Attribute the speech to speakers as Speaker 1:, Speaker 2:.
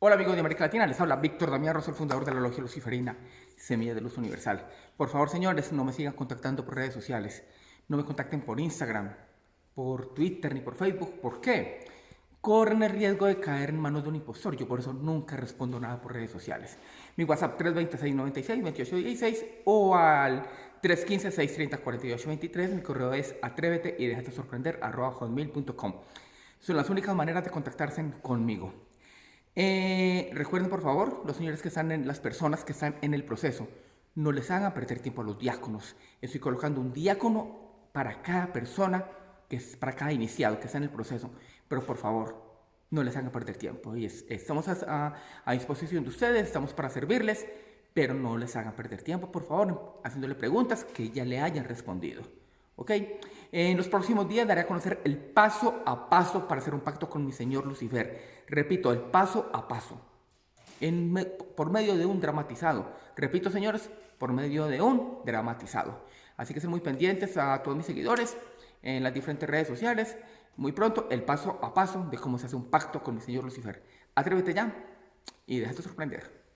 Speaker 1: Hola amigos de América Latina, les habla Víctor Damián Rosso, el fundador de la Logia Luciferina, Semilla de Luz Universal. Por favor, señores, no me sigan contactando por redes sociales. No me contacten por Instagram, por Twitter ni por Facebook. ¿Por qué? Corren el riesgo de caer en manos de un impostor. Yo por eso nunca respondo nada por redes sociales. Mi WhatsApp 326-96-2816 o al 315-630-4823. Mi correo es atrévete y déjate sorprender arroba. Son las únicas maneras de contactarse conmigo. Eh, recuerden por favor, los señores que están en las personas que están en el proceso, no les hagan perder tiempo a los diáconos. Estoy colocando un diácono para cada persona, que es para cada iniciado que está en el proceso. Pero por favor, no les hagan perder tiempo. Y estamos a, a, disposición de ustedes, estamos para servirles, pero no les hagan perder tiempo, por favor, haciéndole preguntas que ya le hayan respondido. ¿Ok? En los próximos días daré a conocer el paso a paso para hacer un pacto con mi señor Lucifer. Repito, el paso a paso. Por medio de un dramatizado. Repito, señores, por medio de un dramatizado. Así que estén muy pendientes a todos mis seguidores en las diferentes redes sociales. Muy pronto, el paso a paso de cómo se hace un pacto con mi señor Lucifer. Atrévete ya y déjate sorprender.